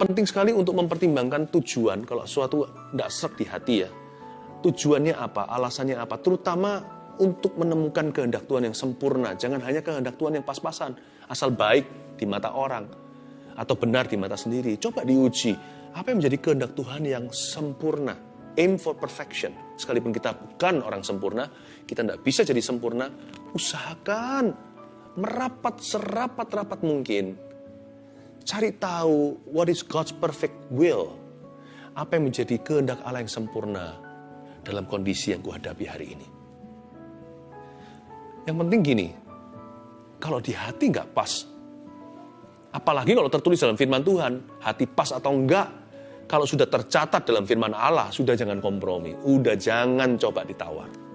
penting sekali untuk mempertimbangkan tujuan kalau suatu tidak serak di hati ya. Tujuannya apa, alasannya apa, terutama untuk menemukan kehendak Tuhan yang sempurna. Jangan hanya kehendak Tuhan yang pas-pasan, asal baik di mata orang atau benar di mata sendiri. Coba diuji, apa yang menjadi kehendak Tuhan yang sempurna? Aim for perfection. Sekalipun kita bukan orang sempurna, kita tidak bisa jadi sempurna, usahakan merapat serapat-rapat mungkin. Cari tahu what is God's perfect will. Apa yang menjadi kehendak Allah yang sempurna dalam kondisi yang kuhadapi hari ini. Yang penting gini, kalau di hati nggak pas, apalagi kalau tertulis dalam firman Tuhan, hati pas atau enggak, kalau sudah tercatat dalam firman Allah, sudah jangan kompromi, udah jangan coba ditawar.